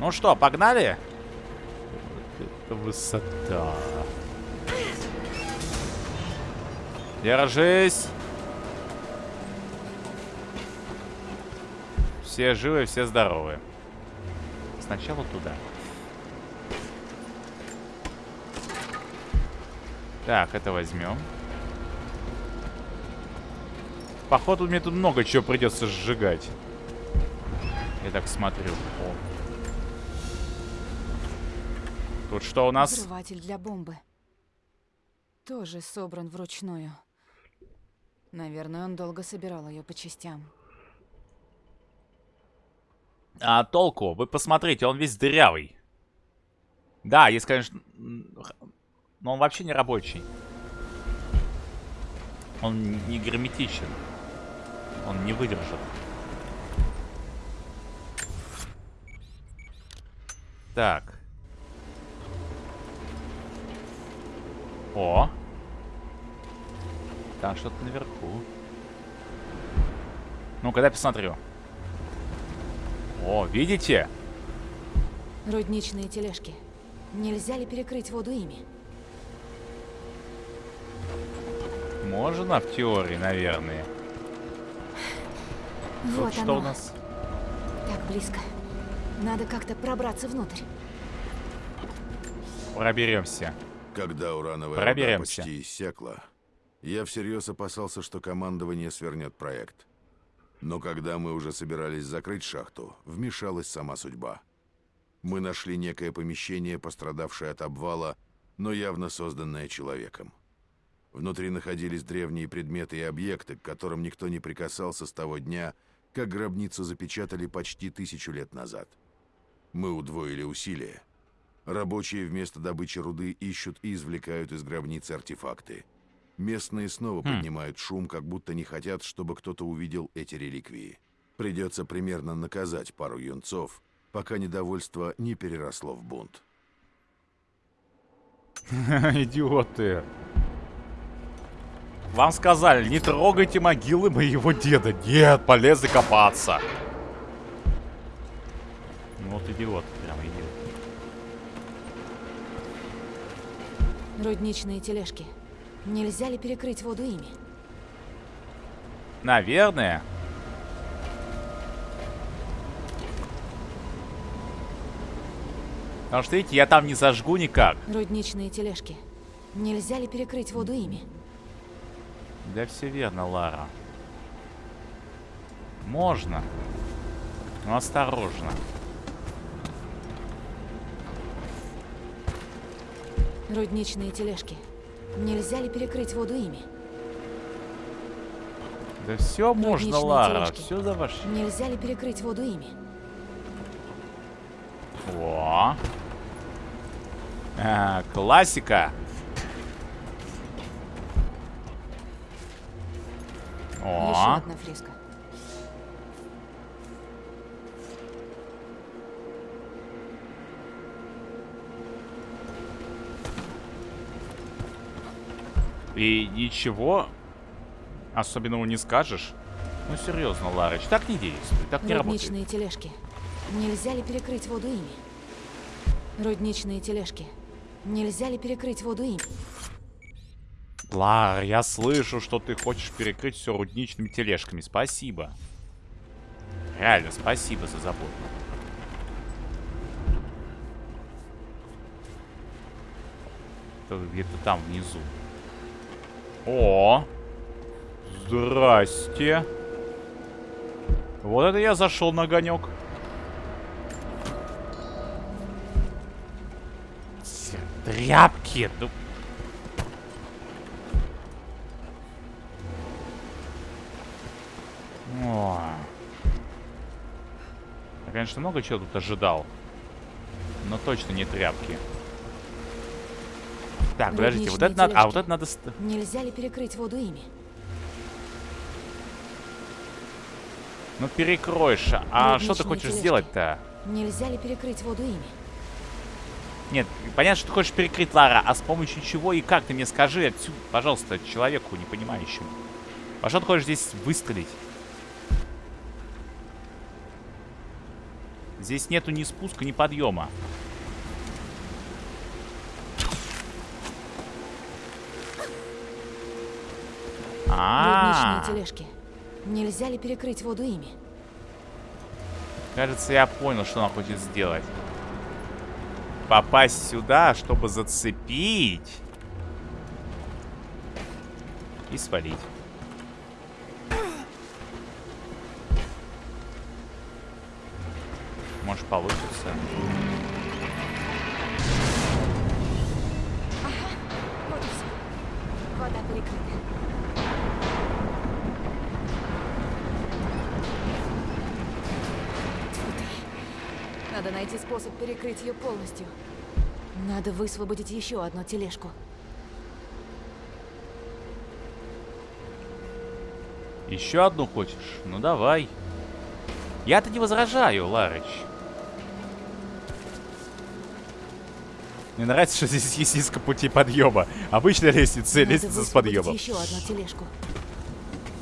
Ну что, погнали? Вот это высота. Держись. Все живы, все здоровы. Сначала туда. Так, это возьмем. Походу, мне тут много чего придется сжигать. Я так смотрю. О. Тут что у нас? Взрыватель для бомбы. Тоже собран вручную. Наверное, он долго собирал ее по частям. А толку? Вы посмотрите, он весь дырявый. Да, есть, конечно... Но он вообще не рабочий. Он не герметичен. Он не выдержит. Так. О. Там что-то наверху. Ну-ка, дай посмотрю. О, видите? Рудничные тележки. Нельзя ли перекрыть воду ими? Можно в теории, наверное. Вот Тут что оно. у нас? Так близко. Надо как-то пробраться внутрь. Проберемся. Когда урановая Проберемся. почти иссякла, я всерьез опасался, что командование свернет проект. Но когда мы уже собирались закрыть шахту, вмешалась сама судьба. Мы нашли некое помещение, пострадавшее от обвала, но явно созданное человеком. Внутри находились древние предметы и объекты, к которым никто не прикасался с того дня, как гробницу запечатали почти тысячу лет назад. Мы удвоили усилия. Рабочие вместо добычи руды ищут и извлекают из гробницы артефакты. Местные снова поднимают шум, как будто не хотят, чтобы кто-то увидел эти реликвии. Придется примерно наказать пару юнцов, пока недовольство не переросло в бунт. Идиоты. Вам сказали, не трогайте могилы моего деда. Нет, полезли копаться. Ну Вот идиот, прям идиот. Рудничные тележки. Нельзя ли перекрыть воду ими? Наверное. Потому что, видите, я там не зажгу никак. Рудничные тележки. Нельзя ли перекрыть воду ими? Да все верно, Лара. Можно. Но осторожно. Рудничные тележки. Нельзя ли перекрыть воду ими? Да все можно, Рудничные Лара. тележки. Все за ваш... Нельзя ли перекрыть воду ими? О. А, классика. Еще О. одна фреска. И ничего особенного не скажешь. Ну серьезно, Ларыч, так не действует, так не работает. Рудничные тележки. Нельзя ли перекрыть воду ими? Рудничные тележки. Нельзя ли перекрыть воду ими? Лар, я слышу, что ты хочешь перекрыть все рудничными тележками. Спасибо. Реально, спасибо за заботу. Где-то там внизу. О! Здрасте. Вот это я зашел на огонек. Тряпки. Ну, О. Я, конечно, много чего тут ожидал. Но точно не тряпки. Так, подождите, вот это надо... А, вот это надо... Нельзя ли перекрыть воду ими? Ну, перекроешь. А что ты хочешь сделать-то? Нельзя ли перекрыть воду ими? Нет, понятно, что ты хочешь перекрыть, Лара, а с помощью чего и как? Ты мне скажи отсюда, пожалуйста, человеку не понимающему. А что ты хочешь здесь выстрелить? Здесь нету ни спуска, ни подъема. А, тележки. Нельзя ли перекрыть воду ими? кажется, я понял, что она хочет сделать. Попасть сюда, чтобы зацепить. И свалить. Может получится. Вот и все. Вода перекрыта. Надо найти способ перекрыть ее полностью. Надо высвободить еще одну тележку. Еще одну хочешь? Ну давай. Я-то не возражаю, Ларыч. Мне нравится, что здесь есть несколько путей подъема. Обычная лестница, Надо лестница с подъемом. еще одну тележку.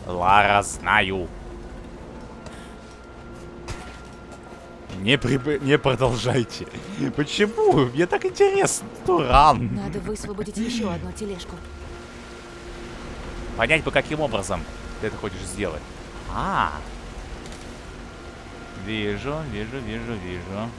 Лара, знаю. Не, приб... не продолжайте. Почему? Мне так интересно. Туран. Надо высвободить еще одну тележку. Понять бы, каким образом ты это хочешь сделать. А. Вижу, вижу, вижу, вижу.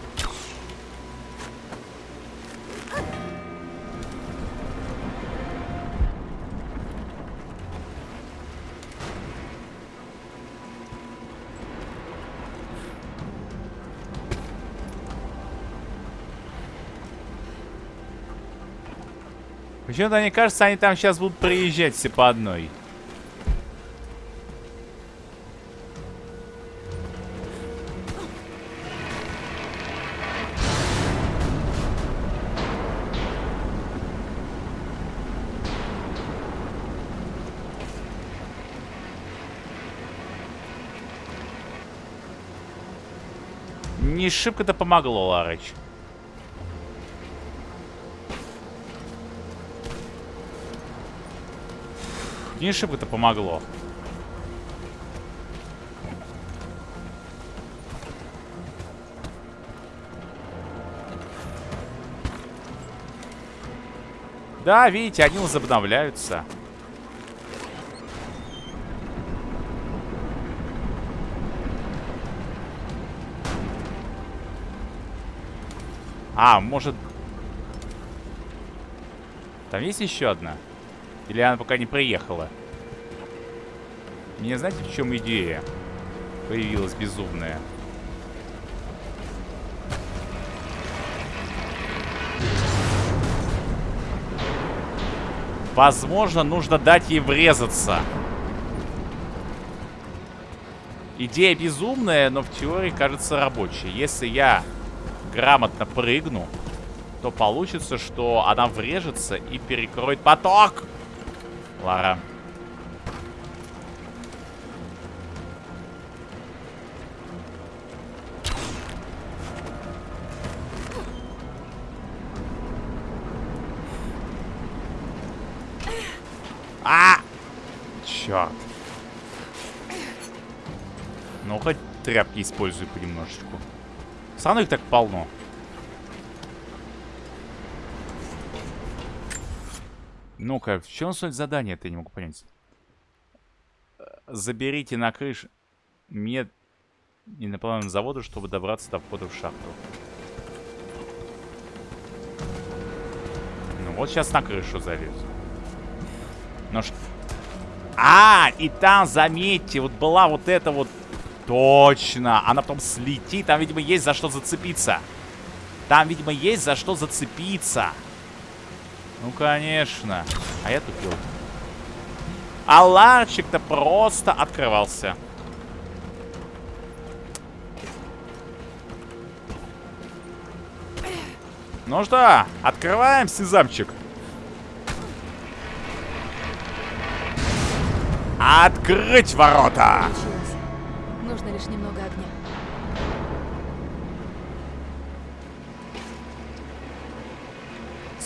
Почему-то мне кажется, они там сейчас будут приезжать все по одной. Не шибко-то помогло, Ларыч. Не шибко-то помогло. Да, видите, они возобновляются. А, может... Там есть еще одна? Или она пока не приехала? Мне знаете, в чем идея появилась безумная? Возможно, нужно дать ей врезаться. Идея безумная, но в теории кажется рабочей. Если я грамотно прыгну, то получится, что она врежется и перекроет поток. Лара. А! Черт. Ну, хоть тряпки используй понемножечку. Все равно их так полно. Ну-ка, в чем суть задания, я не могу понять. Заберите на крышу мед инопланетного завода, чтобы добраться до входа в шахту. Ну вот сейчас на крышу залез. Ну что... А, и там, заметьте, вот была вот эта вот... Точно, она потом слетит, там, видимо, есть за что зацепиться. Там, видимо, есть за что зацепиться. Ну, конечно. А я тупил. А ларчик-то просто открывался. Ну что, открываем сезамчик. Открыть ворота! Получилось. Нужно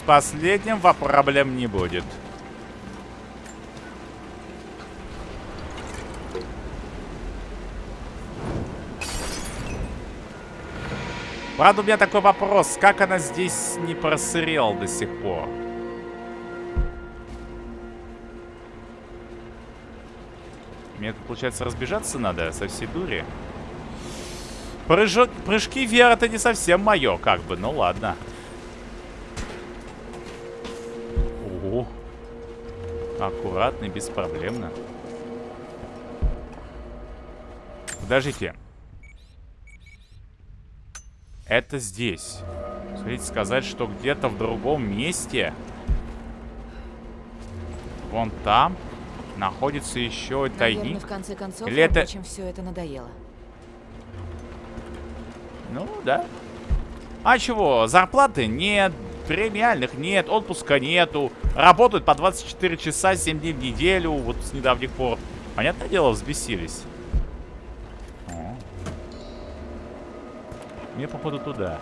последним проблем не будет. Правда, у меня такой вопрос. Как она здесь не просырела до сих пор? Мне тут, получается, разбежаться надо со всей дури. Прыжок, прыжки вверх это не совсем мое, как бы. Ну ладно. О, аккуратно и беспроблемно. Подождите. Это здесь. Смотрите, сказать, что где-то в другом месте, вон там, находится еще Наверное, тайник. в конце концов, Или это- рабочим все это надоело. Ну, да. А чего? Зарплаты нет, премиальных нет, отпуска нету. Работают по 24 часа, 7 дней в неделю, вот с недавних пор. Понятное дело, взбесились. О. Мне, походу, туда.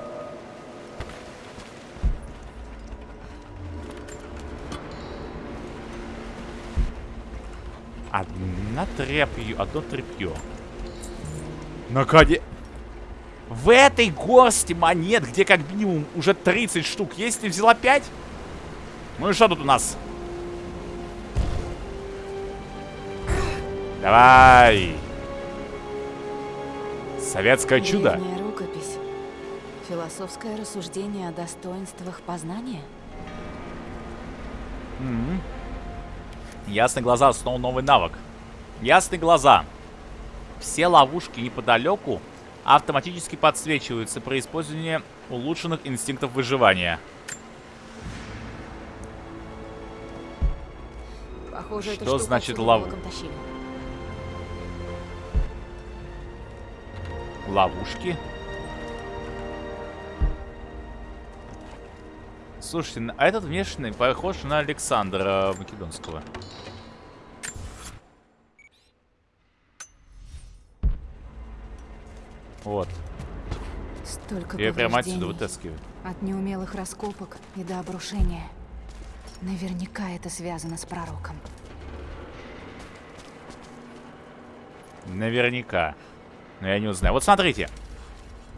Одна тряпью, одно тряпье. Наконец... В этой горсти монет, где как минимум уже 30 штук есть, ты взяла 5? Ну и что тут у нас? Давай! Советское чудо. Древняя рукопись. Философское рассуждение о достоинствах познания? М-м. Ясные глаза, снова новый навык. Ясные глаза. Все ловушки неподалеку автоматически подсвечиваются при использовании улучшенных инстинктов выживания. Похоже, Что значит тащили. Ловушки. Слушайте, а этот внешний похож на Александра Македонского. Вот. Столько Я прямо отсюда вытаскиваю. От неумелых раскопок и до обрушения. Наверняка это связано с пророком. Наверняка. Но я не узнаю. Вот смотрите.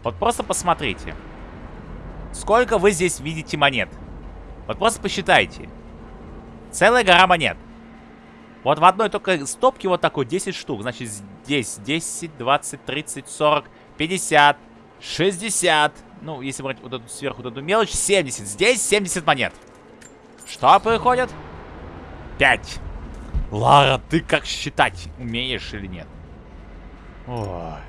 Вот просто посмотрите. Сколько вы здесь видите монет? Вот просто посчитайте. Целая гора монет. Вот в одной только стопке вот такой 10 штук. Значит, здесь 10, 20, 30, 40, 50, 60. Ну, если брать вот эту сверху вот эту мелочь, 70. Здесь 70 монет. Что происходит? 5. Лара, ты как считать умеешь или нет? Ой.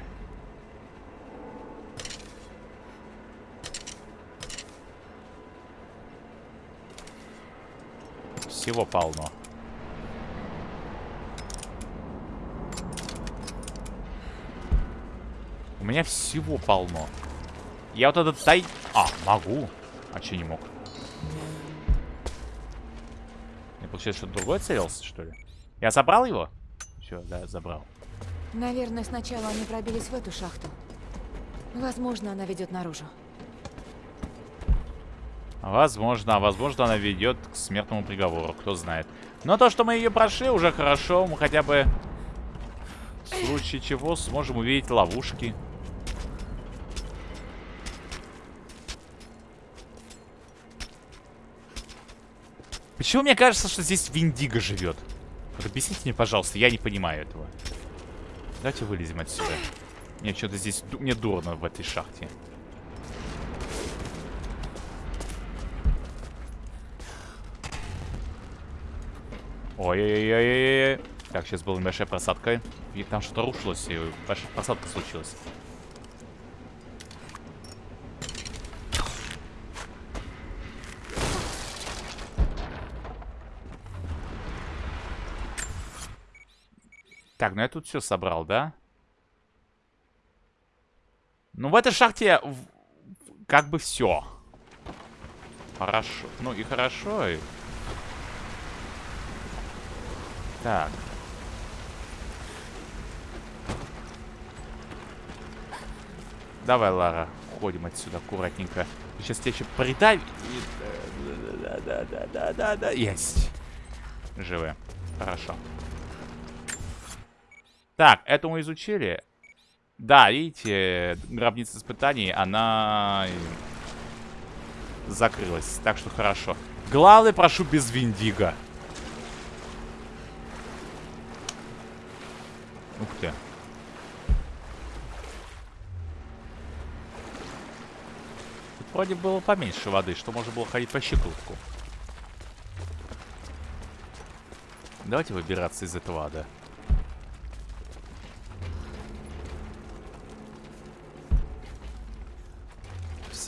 Всего полно. У меня всего полно. Я вот этот тай... А, могу. А че не мог? Я, получается, что-то другое целился, что ли? Я забрал его? Все, да, забрал. Наверное, сначала они пробились в эту шахту. Возможно, она ведет наружу. Возможно, а возможно она ведет к смертному приговору, кто знает. Но то, что мы ее прошли, уже хорошо. Мы хотя бы в случае чего сможем увидеть ловушки. Почему мне кажется, что здесь Виндиго живет? Вот объясните мне, пожалуйста, я не понимаю этого. Давайте вылезем отсюда. Мне что-то здесь... Мне дурно в этой шахте. Ой-ой-ой-ой-ой. Так, сейчас была небольшая просадка. И там что-то рушилось, и просадка случилась. Так, ну я тут все собрал, да? Ну, в этой шахте как бы все. Хорошо. Ну и хорошо, и... Так. Давай, Лара, уходим отсюда аккуратненько. Сейчас тебя еще придавит. Да-да-да-да-да-да. Есть. Живы. Хорошо. Так, это мы изучили. Да, видите, гробница испытаний, она закрылась. Так что хорошо. Главное, прошу, без Виндиго. Ух ты. Тут вроде было поменьше воды, что можно было ходить по щиколотку. Давайте выбираться из этого ада.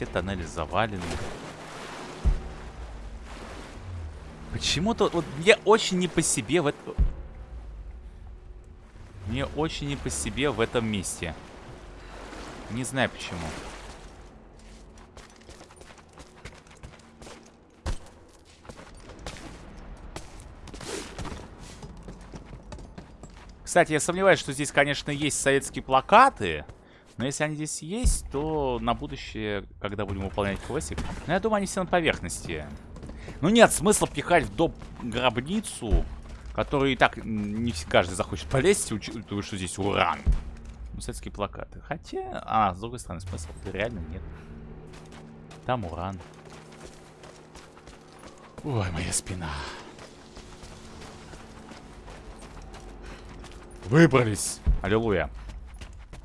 Все тоннели завалены. Почему-то вот мне очень не по себе в это... Мне очень не по себе в этом месте. Не знаю почему. Кстати, я сомневаюсь, что здесь, конечно, есть советские плакаты. Но если они здесь есть, то на будущее, когда будем выполнять квестик... Ну, я думаю, они все на поверхности. Ну, нет смысла пихать в доп гробницу Который и так не каждый захочет полезть, учитывая, что здесь уран. Ну, советские плакаты. Хотя... А, с другой стороны, смысл реально нет. Там уран. Ой, моя спина. Выбрались! Аллилуйя.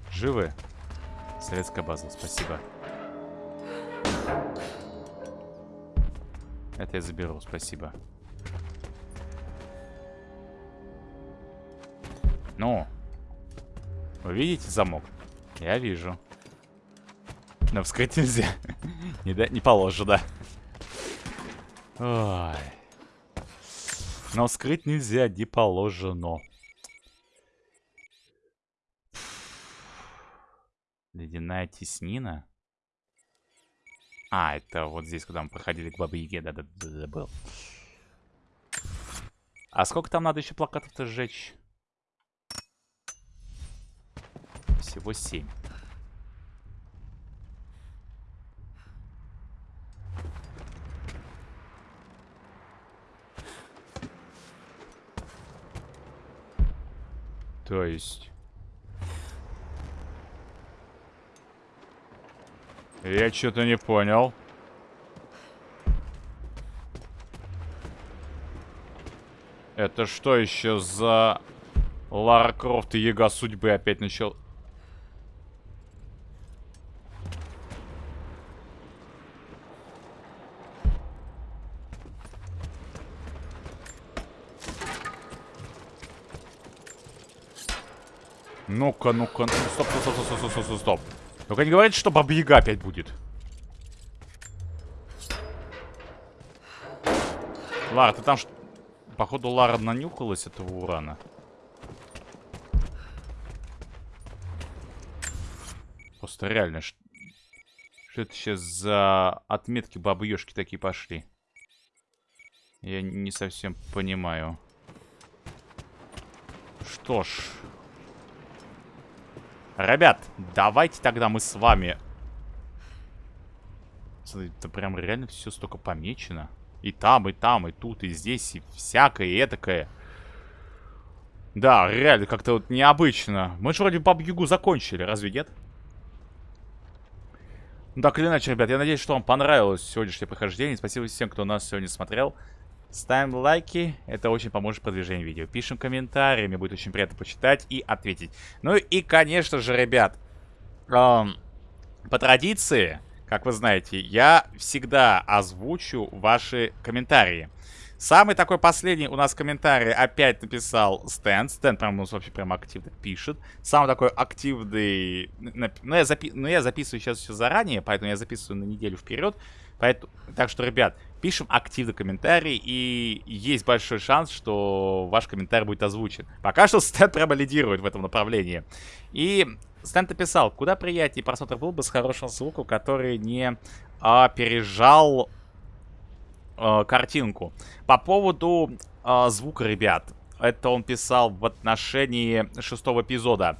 Живы? Советская база, спасибо. Это я заберу, спасибо. Ну. Вы видите замок? Я вижу. Но вскрыть нельзя. не, да, не положено. Ой. Но вскрыть нельзя, не положено. Ледяная теснина. А, это вот здесь, куда мы проходили к Бабе Яге, да-да-да, забыл. А сколько там надо еще плакатов-то сжечь? Всего семь. То есть... Я что-то не понял. Это что еще за Лара Крофт и Яга судьбы опять начал? Ну-ка, ну-ка, стоп, стоп, стоп, стоп, стоп, стоп, стоп. Только не говорите, что Баба опять будет. Лара, ты там... Походу, Лара нанюхалась этого урана. Просто реально, что, это сейчас за отметки бабы такие пошли? Я не совсем понимаю. Что ж... Ребят, давайте тогда мы с вами... Это прям реально все столько помечено. И там, и там, и тут, и здесь, и всякое, и этакое. Да, реально, как-то вот необычно. Мы же вроде Баб-Ягу закончили, разве нет? Ну так или иначе, ребят, я надеюсь, что вам понравилось сегодняшнее прохождение. Спасибо всем, кто нас сегодня смотрел. Ставим лайки, это очень поможет продвижению видео. Пишем комментарии, мне будет очень приятно почитать и ответить. Ну и, конечно же, ребят, эм, по традиции, как вы знаете, я всегда озвучу ваши комментарии. Самый такой последний у нас комментарий опять написал Стэн. Стэн прям у нас вообще прям активно пишет. Самый такой активный... Ну я, запи... ну, я записываю сейчас все заранее, поэтому я записываю на неделю вперед. Поэтому... Так что, ребят, пишем активно комментарий, и есть большой шанс, что ваш комментарий будет озвучен. Пока что Стэн прямо лидирует в этом направлении. И Стэн написал, куда приятнее просмотр был бы с хорошим звуком, который не а, пережал а, картинку. По поводу а, звука, ребят, это он писал в отношении шестого эпизода.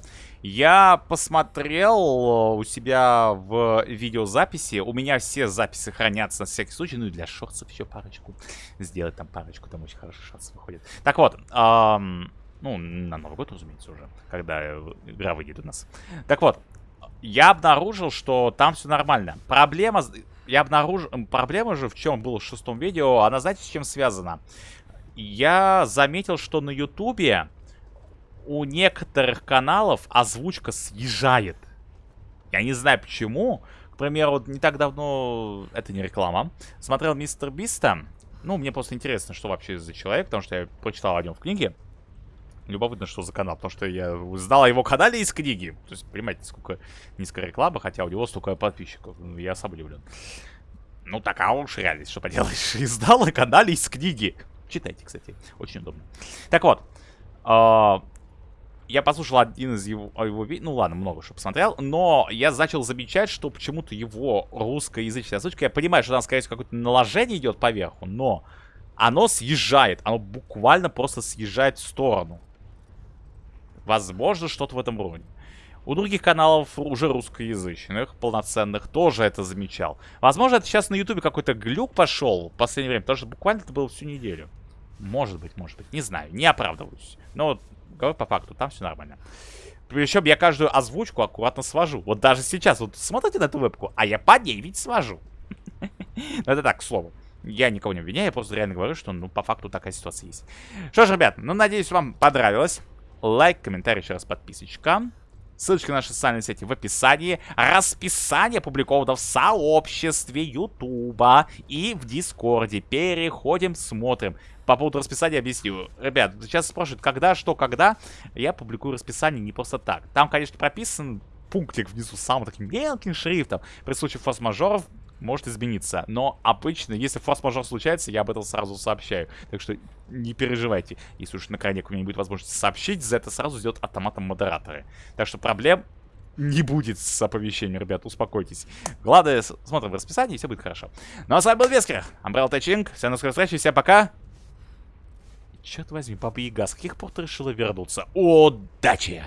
Я посмотрел э, у себя в видеозаписи. У меня все записи хранятся на всякий случай. Ну и для шортсов еще парочку. Сделать там парочку, там очень хорошие шансы выходят. Так вот, эм, ну, на Новый год, разумеется, уже, когда игра выйдет у нас. Так вот, я обнаружил, что там все нормально. Проблема... Я обнаружил... Проблема же, в чем было в шестом видео, она, знаете, с чем связана? Я заметил, что на Ютубе у некоторых каналов озвучка съезжает. Я не знаю почему. К примеру, не так давно, это не реклама, смотрел Мистер Биста. Ну, мне просто интересно, что вообще за человек, потому что я прочитал о нем в книге. Любопытно, что за канал, потому что я знал о его канале из книги. То есть, понимаете, сколько низкая реклама, хотя у него столько подписчиков. Ну, я сам удивлен. Ну, такая уж реальность, что поделаешь. Издал о канале из книги. Читайте, кстати, очень удобно. Так вот, а, я послушал один из его, его ну ладно, много что посмотрел, но я начал замечать, что почему-то его русскоязычная озвучка, я понимаю, что там, скорее всего, какое-то наложение идет поверху, но оно съезжает, оно буквально просто съезжает в сторону. Возможно, что-то в этом роде. У других каналов уже русскоязычных, полноценных, тоже это замечал. Возможно, это сейчас на ютубе какой-то глюк пошел в последнее время, потому что буквально это было всю неделю. Может быть, может быть. Не знаю, не оправдываюсь. Но говорю по факту, там все нормально. Причем я каждую озвучку аккуратно свожу. Вот даже сейчас, вот смотрите на эту вебку, а я по ней ведь свожу. Но это так, к слову. Я никого не обвиняю, я просто реально говорю, что, ну, по факту такая ситуация есть. Что ж, ребят, ну, надеюсь, вам понравилось. Лайк, комментарий, еще раз подписочка. Ссылочки на наши социальные сети в описании. Расписание опубликовано в сообществе Ютуба и в Дискорде. Переходим, смотрим. По поводу расписания объясню. Ребят, сейчас спрашивают, когда, что, когда. Я публикую расписание не просто так. Там, конечно, прописан пунктик внизу самым таким мелким шрифтом. При случае форс-мажоров может измениться. Но обычно, если форс-мажор случается, я об этом сразу сообщаю. Так что не переживайте. Если уж на крайне у меня не будет возможности сообщить, за это сразу сделают автоматом модераторы. Так что проблем не будет с оповещением, ребят, успокойтесь. Главное, смотрим в расписании, и все будет хорошо. Ну а с вами был Вескер, Umbrella Тачинг. Всем на скорой встречи, всем пока. Черт возьми, Баба Яга, с каких пор ты решила вернуться? Удачи!